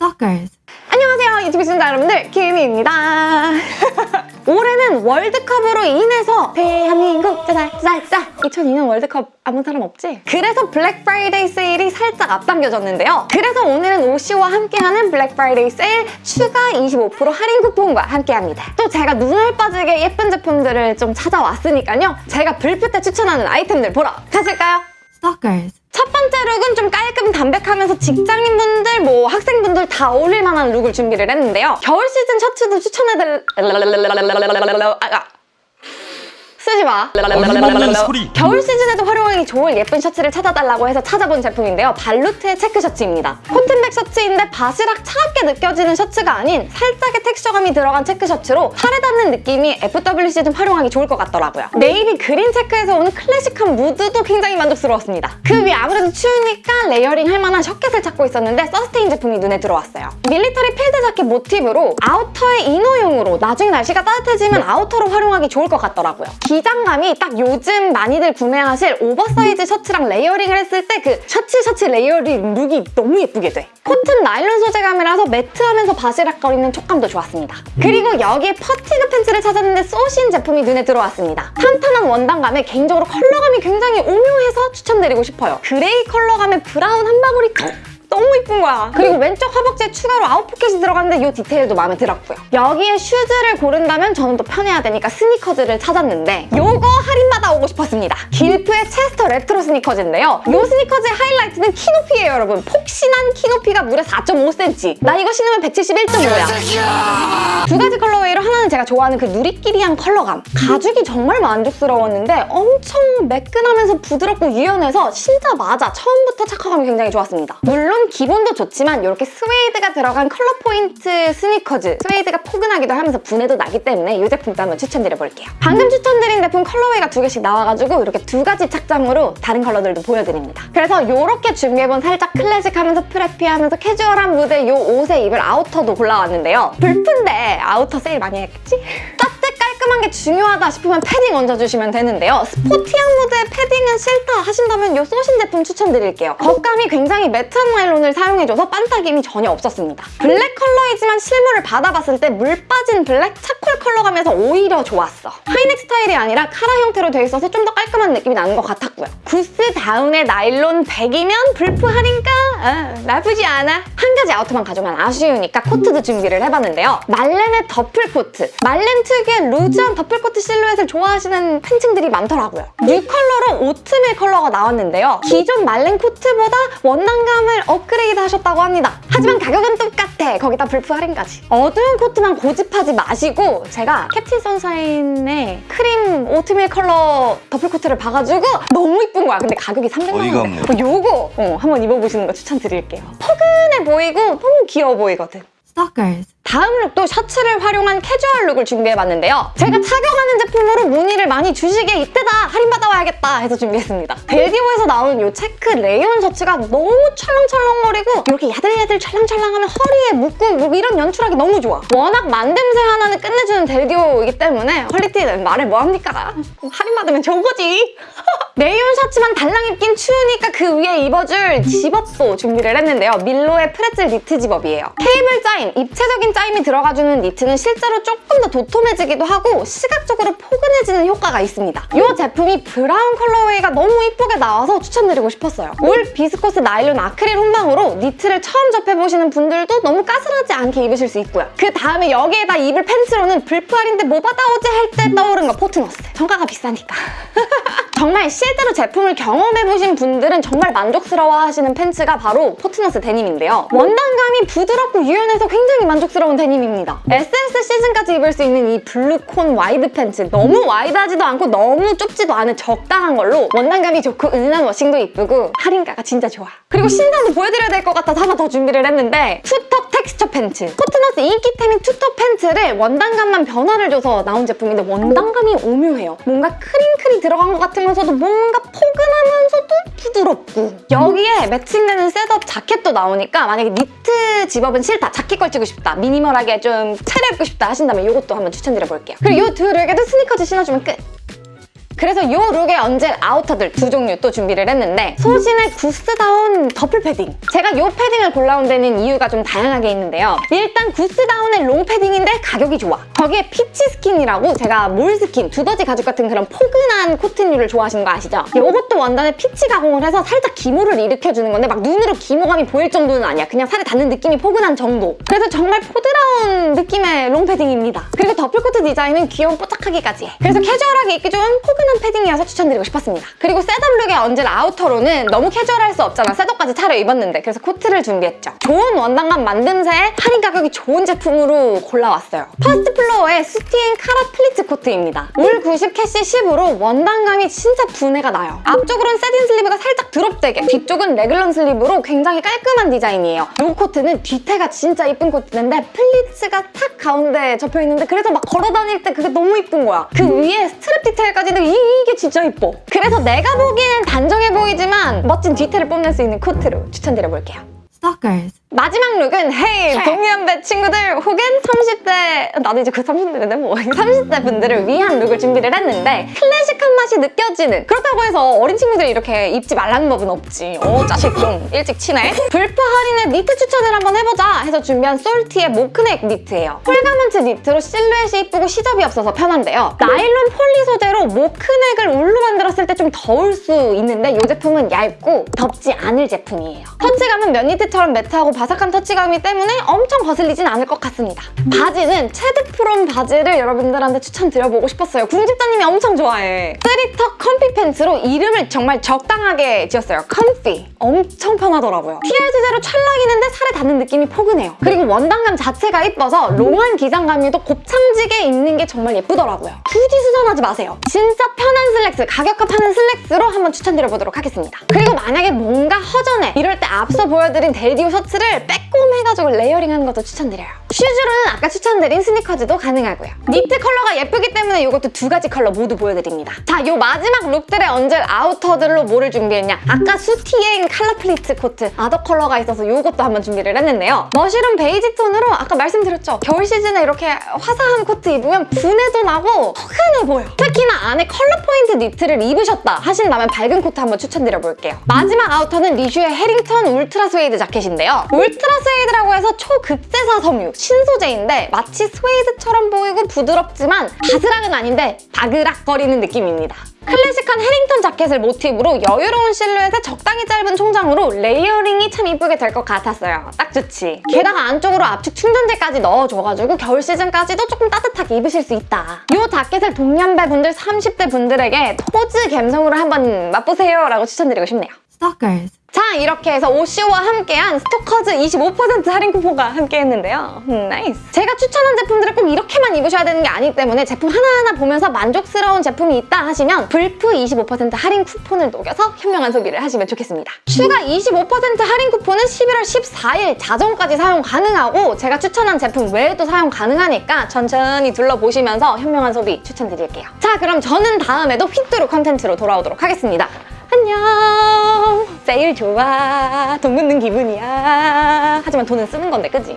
Stalkers. 안녕하세요 유튜브 시청자 여러분들 김희입니다 올해는 월드컵으로 인해서 대한민국 쌀쌀쌀 2002년 월드컵 아무 사람 없지? 그래서 블랙 프라이데이 세일이 살짝 앞당겨졌는데요 그래서 오늘은 오시오와 함께하는 블랙 프라이데이 세일 추가 25% 할인 쿠폰과 함께합니다 또 제가 눈알 빠지게 예쁜 제품들을 좀 찾아왔으니까요 제가 블프 때 추천하는 아이템들 보러 가실까요? Stalkers. 첫 번째 look은 좀 깔끔 담백하면서 직장인분들, 뭐 학생분들 다 어울릴 만한 look을 준비를 했는데요. 겨울 시즌 셔츠도 추천해드릴... 아, 쓰지 마. 소리. 겨울 시즌에도 활용하기 좋을 예쁜 셔츠를 찾아달라고 해서 찾아본 제품인데요. 발루트의 체크 셔츠입니다. 코튼백 셔츠인데 바스락 차갑게 느껴지는 셔츠가 아닌 살짝의 텍스처감이 들어간 체크 셔츠로 팔에 닿는 느낌이 FW 시즌 활용하기 좋을 것 같더라고요. navy green 체크에서 오는 클래식한 무드도 굉장히 만족스러웠습니다. 그 위에 아무래도 추우니까 layering 할 만한 shacket을 찾고 있었는데 서스테인 제품이 눈에 들어왔어요. military field 자켓 모티브로 아우터의 이너용으로 나중에 날씨가 따뜻해지면 outer로 활용하기 좋을 것 같더라고요. 기장감이 딱 요즘 많이들 구매하실 오버사이즈 셔츠랑 layering을 했을 때 그 셔츠 셔츠 layering look이 너무 예쁘게 돼. 코튼 나일론 소재감이라서 매트하면서 바시락거리는 촉감도 좋았습니다. 그리고 여기에 fatigue 팬츠를 찾았는데 소신 제품이 눈에 들어왔습니다. 탄탄한 원단감에 개인적으로 컬러감이 굉장히 오묘해서 추천드리고 싶어요. gray 컬러감에 brown 한 방울이 너무 이쁜 거야. 그리고 왼쪽 허벅지에 추가로 아웃 포켓이 들어갔는데 이 디테일도 마음에 들었고요. 여기에 shoes를 고른다면 저는 또 편해야 되니까 스니커즈를 찾았는데 요거 할인받아 오고 싶었습니다. 길프의 체스터 레트로 스니커즈인데요. 요 스니커즈의 하이라이트는 키 높이예요, 여러분. 폭신한 키 높이가 무려 4.5cm. 나 이거 신으면 171.5야. 두 가지 colorway로 하나는 제가 좋아하는 그 누리끼리한 컬러감. 가죽이 정말 만족스러웠는데 엄청 매끈하면서 부드럽고 유연해서 신자마자 처음부터 착화감이 굉장히 좋았습니다. 물론 기본도 좋지만 이렇게 스웨이드가 들어간 컬러 포인트 스니커즈 스웨이드가 포근하기도 하면서 부내도 나기 때문에 이 제품도 한번 추천드려볼게요. 방금 추천드린 제품 colorway가 두 개씩 나와가지고 이렇게 두 가지 착장으로 다른 컬러들도 보여드립니다. 그래서 이렇게 준비해본 살짝 클래식하면서 preppy하면서 캐주얼한 무드 이 옷에 입을 아우터도 골라왔는데요. 블픈데 outer 세일 많이 했겠지? 게 중요하다 싶으면 패딩 얹어주시면 되는데요. 스포티한 무드의 패딩은 싫다 하신다면 이 소신 제품 추천드릴게요. 겉감이 굉장히 매트한 나일론을 사용해줘서 반딱임이 전혀 없었습니다. 블랙 컬러이지만 실물을 받아봤을 때 물 빠진 블랙 charcoal 컬러감에서 오히려 좋았어. 하이넥 스타일이 아니라 카라 형태로 돼 있어서 좀 더 깔끔한 느낌이 나는 것 같았고요. goose down에 나일론 100이면 블프 할인가? 아, 나쁘지 않아. 한 가지 outer만 가져가면 아쉬우니까 코트도 준비를 해봤는데요. 말렌의 더플 코트. 말렌 특유의 루즈 한 더플 코트 실루엣을 좋아하시는 팬층들이 많더라고요. new color로 오트밀 컬러가 나왔는데요. 기존 말렌 코트보다 원단감을 업그레이드 하셨다고 합니다. 하지만 가격은 똑같아. 거기다 블프 할인까지. 어두운 코트만 고집하지 마시고 제가 캡틴 선샤인의 크림 오트밀 컬러 더플 코트를 봐가지고 너무 이쁜 거야. 근데 가격이 300만 원. 어이가 없네. 요거 어, 한번 입어보시는 거 추천드릴게요. 포근해 보이고 너무 귀여워 보이거든. Stalkers. 다음 look도 셔츠를 활용한 캐주얼 look을 준비해봤는데요. 제가 착용하는 제품으로 문의를 많이 주시기에 이때다 할인받아 와야겠다 해서 준비했습니다. 벨디오에서 나온 이 체크 레이온 셔츠가 너무 철렁철렁거리고 이렇게 야들야들 찰랑찰랑하면 허리에 묶고 뭐 이런 연출하기 너무 좋아. 워낙 만듦새 하나는 끝내주는 델디오이기 때문에 퀄리티는 말해 뭐합니까? 할인받으면 좋은 거지. 레이온 셔츠만 달랑 입긴 추우니까 그 위에 입어줄 zip-up도 준비를 했는데요. 밀로의 프레즐 니트 zip-up이에요. 케이블 짜임, 입체적인 짜임이 들어가주는 니트는 실제로 조금 더 도톰해지기도 하고 시각적으로 포근해지는 효과가 있습니다. 이 제품이 brown colorway가 너무 이쁘게 나와서 추천드리고 싶었어요. 울 비스코스 나일론 아크릴 혼방으로 니트를 처음 접해보시는 분들도 너무 까슬하지 않게 입으실 수 있고요. 그 다음에 여기에다 입을 팬츠로는 블프 할인데 뭐 받아오지 할 때 떠오른 거 포트너스. 정가가 비싸니까. 정말 실제로 제품을 경험해보신 분들은 정말 만족스러워하시는 팬츠가 바로 포트너스 데님인데요. 원단감이 부드럽고 유연해서 굉장히 만족스러운 데님입니다. SS 시즌까지 입을 수 있는 이 블루콘 와이드 팬츠 너무 와이드하지도 않고 너무 좁지도 않은 적당한 걸로 원단감이 좋고 은은한 워싱도 이쁘고 할인가가 진짜 좋아. 그리고 신상도 보여드려야 될 것 같아서 하나 더 준비를 했는데 two tuck 텍스처 팬츠. 포트너스 인기템인 two tuck 팬츠를 원단감만 변화를 줘서 나온 제품인데 원단감이 오묘해요. 뭔가 크링클 들어간 것 같으면서도 뭔가 포근하면서도 부드럽고 여기에 매칭되는 setup 자켓도 나오니까 만약에 니트 zip-up은 싫다, 자켓 걸치고 싶다, 미니멀하게 좀 차려입고 싶다 하신다면 이것도 한번 추천드려볼게요. 그리고 이 두 룩에도 스니커즈 신어주면 끝! 그래서 이 룩에 얹을 아우터들 두 종류 또 준비를 했는데 소신의 구스다운 더플 패딩. 제가 이 패딩을 골라온 데는 이유가 좀 다양하게 있는데요. 일단 구스다운의 롱 패딩인데 가격이 좋아. 거기에 peach skin이라고 제가 moleskin, 두더지 가죽 같은 그런 포근한 코튼류를 좋아하시는 거 아시죠? 이것도 원단에 peach 가공을 해서 살짝 기모를 일으켜주는 건데 막 눈으로 기모감이 보일 정도는 아니야. 그냥 살에 닿는 느낌이 포근한 정도. 그래서 정말 보드라운 느낌의 롱 패딩입니다. 그리고 더플 코트 디자인은 귀여운 뽀짝하기까지 해. 그래서 캐주얼하게 입기 좋은 포근한 패딩이어서 추천드리고 싶었습니다. 그리고 setup룩에 얹을 아우터로는 너무 캐주얼할 수 없잖아. setup까지 차려 입었는데 그래서 코트를 준비했죠. 좋은 원단감 만듦새에 할인 가격이 좋은 제품으로 골라왔어요. 퍼스트 플로어의 soutien collar 플리츠 코트입니다. 울90 캐시 10으로 원단감이 진짜 부내가 나요. 앞쪽으로는 set-in sleeve가 살짝 드롭되게 뒤쪽은 raglan sleeve로 굉장히 깔끔한 디자인이에요. 이 코트는 뒤태가 진짜 이쁜 코트인데 플리츠가 탁 가운데 접혀있는데 그래서 막 걸어 다닐 때 그게 너무 이쁜 거야. 그 위에 스트랩 디테일까지는 이, 이게 진짜 이뻐. 그래서 내가 보기엔 단정해 보이지만 멋진 뒤태를 뽐낼 수 있는 코트로 추천드려볼게요. Stalkers. 마지막 룩은 헤이 동년배 친구들 혹은 30대 나도 이제 그 30대인데 뭐. 30대 분들을 위한 룩을 준비를 했는데 클래식한 맛이 느껴지는 그렇다고 해서 어린 친구들이 이렇게 입지 말라는 법은 없지. 어 자식 좀 일찍 치네. 블프 할인의 니트 추천을 한번 해보자 해서 준비한 솔티의 mock neck 니트예요. whole garment 니트로 실루엣이 이쁘고 시접이 없어서 편한데요. 나일론 폴리 소재로 mock neck을 울로 만들었을 때 좀 더울 수 있는데 이 제품은 얇고 덥지 않을 제품이에요. 터치감은 면 니트처럼 매트하고 바삭한 터치감이 때문에 엄청 거슬리진 않을 것 같습니다. 바지는 체드프롬 바지를 여러분들한테 추천드려보고 싶었어요. 궁집자님이 엄청 좋아해. three tuck comfy 팬츠로 이름을 정말 적당하게 지었어요. comfy. 엄청 편하더라고요. TR 소재로 찰랑이는데 살에 닿는 느낌이 포근해요. 그리고 원단감 자체가 이뻐서 롱한 기장감에도 곱창지게 입는 게 정말 예쁘더라고요. 굳이 수선하지 마세요. 진짜 편한 슬랙스, 가격값하는 슬랙스로 한번 추천드려보도록 하겠습니다. 그리고 만약에 뭔가 허전해 이럴 때 앞서 보여드린 델디오 셔츠를 빼꼼해가지고 layering하는 것도 추천드려요. 슈즈로는 아까 추천드린 스니커즈도 가능하고요. 니트 컬러가 예쁘기 때문에 이것도 두 가지 컬러 모두 보여드립니다. 자, 이 마지막 룩들에 얹을 아우터들로 뭐를 준비했냐? 아까 soutien collar 플리츠 코트 other 컬러가 있어서 이것도 한번 준비를 했는데요. mushroom 베이지 톤으로 아까 말씀드렸죠? 겨울 시즌에 이렇게 화사한 코트 입으면 부내도 나고 포근해 보여. 특히나 안에 컬러 포인트 니트를 입으셨다 하신다면 밝은 코트 한번 추천드려볼게요. 마지막 아우터는 리슈의 해링턴 울트라 스웨이드 자켓인데요. 울트라 스웨이드라고 해서 초극세사 섬유 신소재인데 마치 스웨이드처럼 보이고 부드럽지만 바스락은 아닌데 바그락거리는 느낌입니다. 클래식한 해링턴 자켓을 모티브로 여유로운 실루엣에 적당히 짧은 총장으로 layering이 참 이쁘게 될 것 같았어요. 딱 좋지. 게다가 안쪽으로 압축 충전재까지 넣어줘가지고 겨울 시즌까지도 조금 따뜻하게 입으실 수 있다. 이 자켓을 동년배 분들, 30대 분들에게 토즈 감성으로 한번 맛보세요 라고 추천드리고 싶네요. Stalkers. 자 이렇게 해서 오쇼와 함께한 스토커즈 25% 할인 쿠폰과 함께했는데요. 음, 나이스. 제가 추천한 제품들을 꼭 이렇게만 입으셔야 되는 게 아니기 때문에 제품 하나하나 보면서 만족스러운 제품이 있다 하시면 블프 25% 할인 쿠폰을 녹여서 현명한 소비를 하시면 좋겠습니다. 추가 25% 할인 쿠폰은 11월 14일 자정까지 사용 가능하고 제가 추천한 제품 외에도 사용 가능하니까 천천히 둘러보시면서 현명한 소비 추천드릴게요. 자 그럼 저는 다음에도 휘뚜루 컨텐츠로 돌아오도록 하겠습니다. 안녕. 세일 좋아. 돈 묻는 기분이야. 하지만 돈은 쓰는 건데 그지?